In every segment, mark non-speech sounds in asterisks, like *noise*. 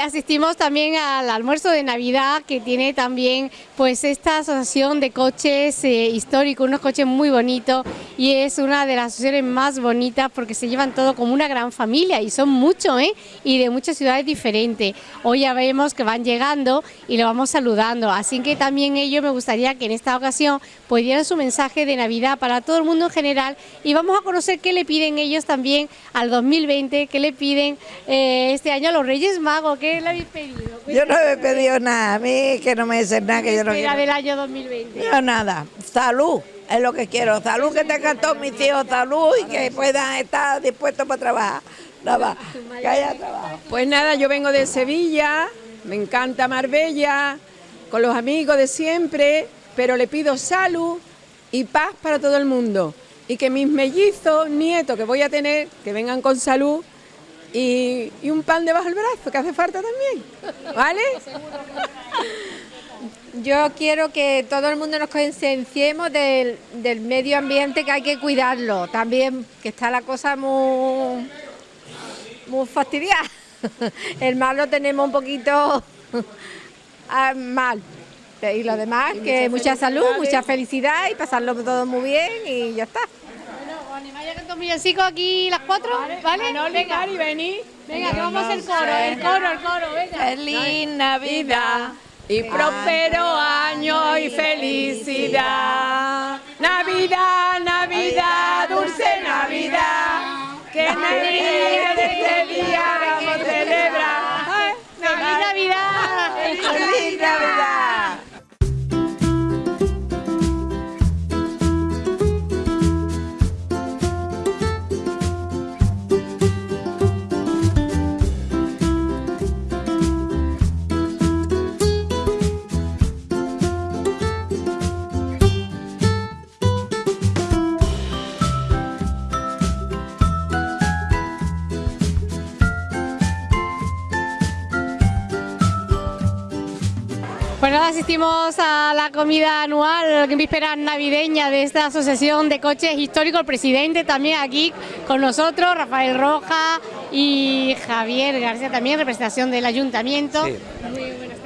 Asistimos también al almuerzo de Navidad que tiene también pues esta asociación de coches eh, históricos, unos coches muy bonitos y es una de las asociaciones más bonitas porque se llevan todo como una gran familia y son muchos ¿eh? y de muchas ciudades diferentes. Hoy ya vemos que van llegando y lo vamos saludando, así que también ellos me gustaría que en esta ocasión pues dieran su mensaje de Navidad para todo el mundo en general y vamos a conocer qué le piden ellos también al 2020, qué le piden eh, este año a los Reyes Magos ¿qué le habéis pedido? Yo no he pedido nada, a mí que no me dicen nada, que yo no quiero. del año 2020? Yo nada, salud, es lo que quiero, salud, que tengan todos mis hijos, salud y que puedan estar dispuestos para trabajar. Nada, que haya trabajo. Pues nada, yo vengo de Sevilla, me encanta Marbella, con los amigos de siempre, pero le pido salud y paz para todo el mundo. Y que mis mellizos, nietos que voy a tener, que vengan con salud y, un pan debajo del brazo, que hace falta también, ¿vale? *laughs* Yo quiero que todo el mundo nos concienciemos del, medio ambiente que hay que cuidarlo, también que está la cosa muy, muy fastidiada. *laughs* El mal lo tenemos un poquito *laughs* ah, mal. Y lo demás, que mucha salud, mucha felicidad y pasarlo todo muy bien y ya está. Vaya canto villancicos aquí las cuatro, ¿vale? ¿vale? venga, y vení. Venga, que vamos a hacer coro, el coro, el coro, venga. Feliz Navidad y próspero año y felicidad. Navidad, Navidad, dulce Navidad, que Navidad Bueno, asistimos a la comida anual en víspera navideña de esta asociación de coches históricos. El presidente también aquí con nosotros, Rafael Roja y Javier García también, representación del ayuntamiento.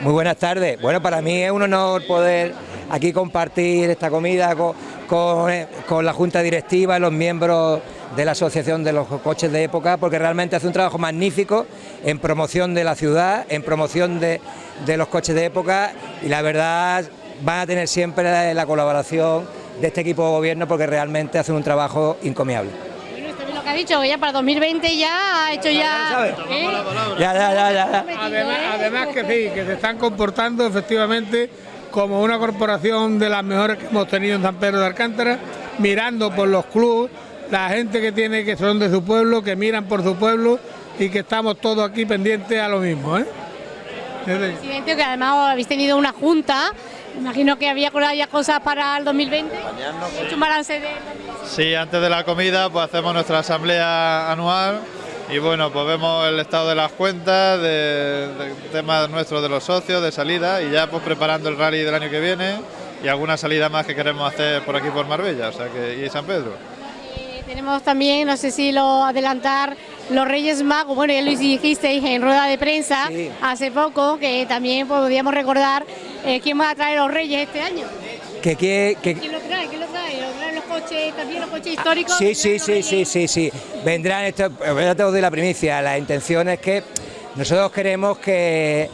Muy, buenas tardes. Bueno, para mí es un honor poder aquí compartir esta comida con, con la Junta Directiva los miembros de la Asociación de los Coches de Época, porque realmente hace un trabajo magnífico en promoción de la ciudad, en promoción de, los coches de época y la verdad van a tener siempre la, colaboración de este equipo de gobierno porque realmente hacen un trabajo encomiable. Bueno, esto es lo que ha dicho, ya para 2020 ya ha hecho ya... ¿Eh? Ya, ya, ya, ya. Además, además que sí, que se están comportando efectivamente como una corporación de las mejores que hemos tenido en San Pedro de Alcántara, mirando por los clubes, la gente que tiene que son de su pueblo, que miran por su pueblo y que estamos todos aquí pendientes a lo mismo. ¿eh? Presidente, que además habéis tenido una junta, imagino que había ya cosas para el 2020. ¿Hecho un balance de... Sí, antes de la comida pues hacemos nuestra asamblea anual y bueno, pues vemos el estado de las cuentas, de, temas nuestros de los socios, de salida y ya pues preparando el rally del año que viene y alguna salida más que queremos hacer por aquí por Marbella, o sea que y San Pedro. Tenemos también, no sé si lo adelantar, los Reyes Magos, bueno ya lo dijisteis en rueda de prensa hace poco, que también podríamos recordar eh, quién va a traer los Reyes este año. Que, que, ¿Quién lo trae? ¿Quién lo trae? ¿Lo traen los coches, también los coches históricos? Sí, sí, sí, sí, sí, sí, vendrán, esto, ya te doy la primicia, la intención es que nosotros queremos que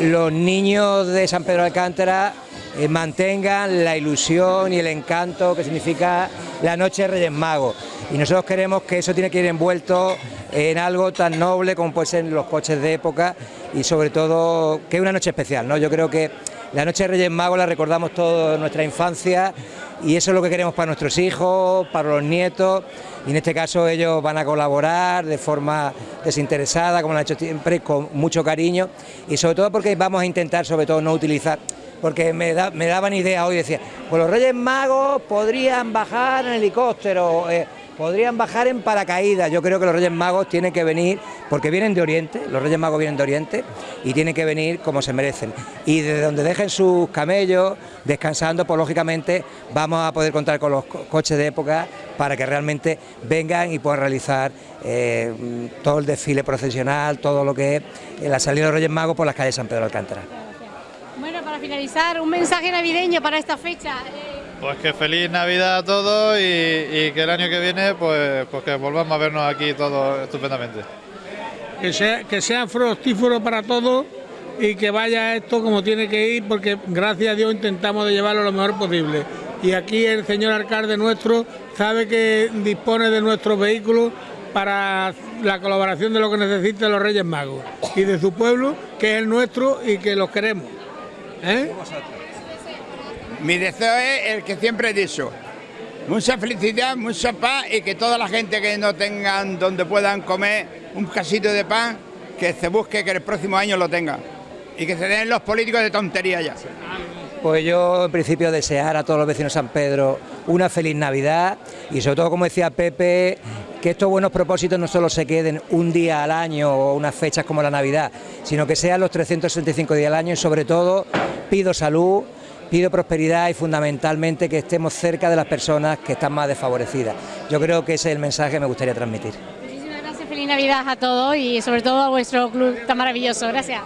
los niños de San Pedro de Alcántara eh, mantengan la ilusión y el encanto que significa la noche de Reyes Magos. Y nosotros queremos que eso tiene que ir envuelto en algo tan noble como pueden ser los coches de época y sobre todo que es una noche especial. ¿no? Yo creo que la noche de Reyes Magos la recordamos toda nuestra infancia y eso es lo que queremos para nuestros hijos, para los nietos y en este caso ellos van a colaborar de forma desinteresada, como lo han hecho siempre, con mucho cariño y sobre todo porque vamos a intentar sobre todo no utilizar porque me, daban idea hoy, decía, pues los Reyes Magos podrían bajar en helicóptero, eh, podrían bajar en paracaídas. Yo creo que los Reyes Magos tienen que venir, porque vienen de Oriente, los Reyes Magos vienen de Oriente, y tienen que venir como se merecen. Y desde donde dejen sus camellos, descansando, pues lógicamente vamos a poder contar con los coches de época para que realmente vengan y puedan realizar eh, todo el desfile procesional, todo lo que es la salida de los Reyes Magos por las calles de San Pedro de Alcántara. Bueno, para finalizar, un mensaje navideño para esta fecha. Pues que feliz Navidad a todos y, que el año que viene pues, pues que volvamos a vernos aquí todos estupendamente. Que sea, que sea fructífero para todos y que vaya esto como tiene que ir porque gracias a Dios intentamos de llevarlo lo mejor posible. Y aquí el señor alcalde nuestro sabe que dispone de nuestros vehículos para la colaboración de lo que necesitan los Reyes Magos y de su pueblo, que es el nuestro y que los queremos. ¿Eh? Mi deseo es el que siempre he dicho. Mucha felicidad, mucha paz y que toda la gente que no tengan donde puedan comer un casito de pan, que se busque que el próximo año lo tenga. Y que se den los políticos de tontería ya. Pues yo en principio desear a todos los vecinos de San Pedro una feliz Navidad y sobre todo como decía Pepe, que estos buenos propósitos no solo se queden un día al año o unas fechas como la Navidad, sino que sean los 365 días al año y sobre todo pido salud, pido prosperidad y fundamentalmente que estemos cerca de las personas que están más desfavorecidas. Yo creo que ese es el mensaje que me gustaría transmitir. Muchísimas gracias, feliz Navidad a todos y sobre todo a vuestro club tan maravilloso. Gracias.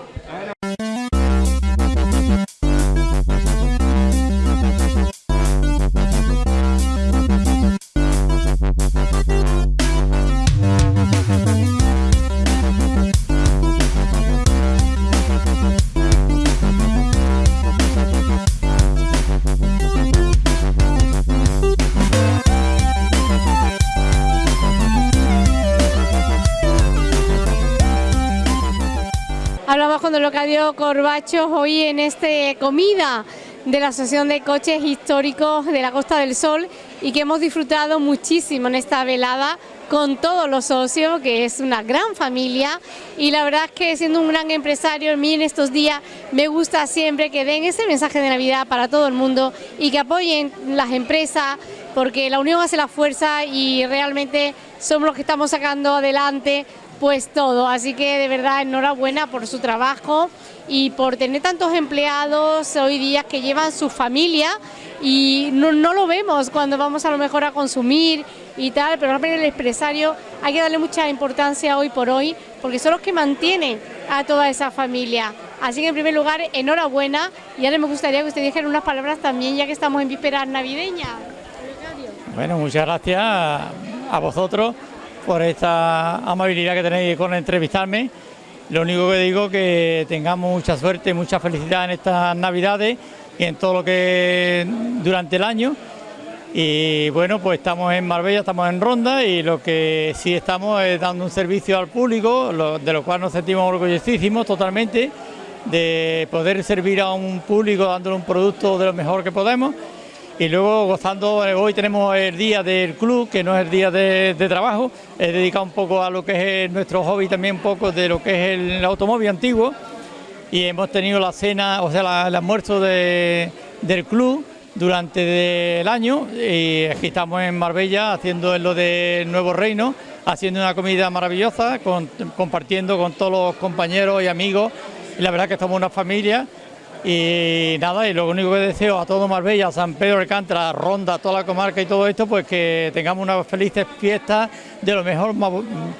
Locadio Corbacho hoy en este comida de la Asociación de Coches Históricos de la Costa del Sol y que hemos disfrutado muchísimo en esta velada con todos los socios, que es una gran familia. Y la verdad es que siendo un gran empresario, a mí en estos días me gusta siempre que den ese mensaje de Navidad para todo el mundo y que apoyen las empresas porque la unión hace la fuerza y realmente somos los que estamos sacando adelante pues todo. Así que de verdad enhorabuena por su trabajo y por tener tantos empleados hoy día que llevan su familia y no, lo vemos cuando vamos a lo mejor a consumir y tal, pero el empresario hay que darle mucha importancia hoy por hoy porque son los que mantienen a toda esa familia. Así que en primer lugar, enhorabuena y ahora me gustaría que usted dijera unas palabras también ya que estamos en vísperas navideñas. Bueno, muchas gracias a vosotros por esta amabilidad que tenéis con entrevistarme. Lo único que digo que tengamos mucha suerte, mucha felicidad en estas Navidades y en todo lo que durante el año. Y bueno, pues estamos en Marbella, estamos en Ronda y lo que sí estamos es dando un servicio al público, de lo cual nos sentimos orgullosísimos totalmente de poder servir a un público dándole un producto de lo mejor que podemos y luego gozando, eh, hoy tenemos el día del club, que no es el día de, trabajo, es dedicado un poco a lo que es nuestro hobby también un poco de lo que es el automóvil antiguo. Y hemos tenido la cena, o sea, el almuerzo del club durante el año. Y aquí estamos en Marbella haciendo lo del Nuevo Reino, haciendo una comida maravillosa, compartiendo con todos los compañeros y amigos. Y la verdad que estamos una familia y nada, y lo único que deseo a todo Marbella, San Pedro Alcántara, Ronda, toda la comarca y todo esto, pues que tengamos unas felices fiestas de lo mejor.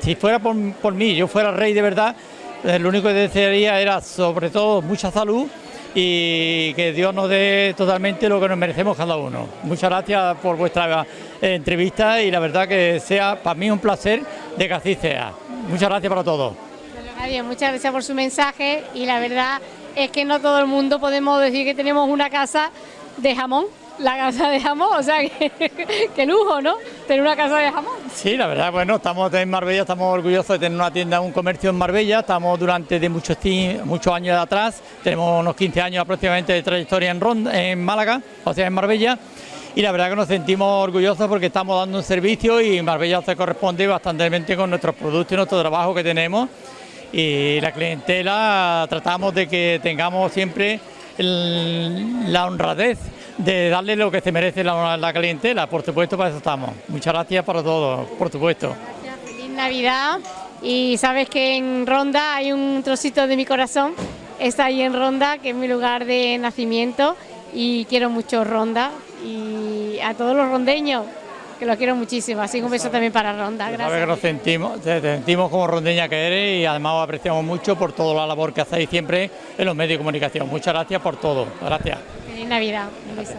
Si fuera por, mí, yo fuera rey de verdad, eh, lo único que desearía era sobre todo mucha salud y que Dios nos dé totalmente lo que nos merecemos cada uno. Muchas gracias por vuestra eh, entrevista y la verdad que sea para mí un placer de que así sea. Muchas gracias para todos. muchas gracias por su mensaje y la verdad es que no todo el mundo podemos decir que tenemos una casa de jamón, la casa de jamón, o sea, *laughs* que, lujo, ¿no? Tener una casa de jamón. Sí, la verdad, bueno, estamos en Marbella, estamos orgullosos de tener una tienda, un comercio en Marbella, estamos durante de muchos, muchos años de atrás, tenemos unos 15 años aproximadamente de trayectoria en, Ronda, en Málaga, o sea, en Marbella, y la verdad que nos sentimos orgullosos porque estamos dando un servicio y Marbella se corresponde bastante con nuestros productos y nuestro trabajo que tenemos y la clientela tratamos de que tengamos siempre la honradez de darle lo que se merece la, la clientela, por supuesto, para eso estamos. Muchas gracias para todos, por supuesto. Feliz Navidad. Y sabes que en Ronda hay un trocito de mi corazón, está ahí en Ronda, que es mi lugar de nacimiento. Y quiero mucho Ronda y a todos los rondeños que lo quiero muchísimo, así que un beso también para Ronda, Sabes gracias. que nos sentimos, te sentimos como rondeña que eres y además os apreciamos mucho por toda la labor que hacéis siempre en los medios de comunicación. Muchas gracias por todo. Gracias. Feliz Navidad, un beso.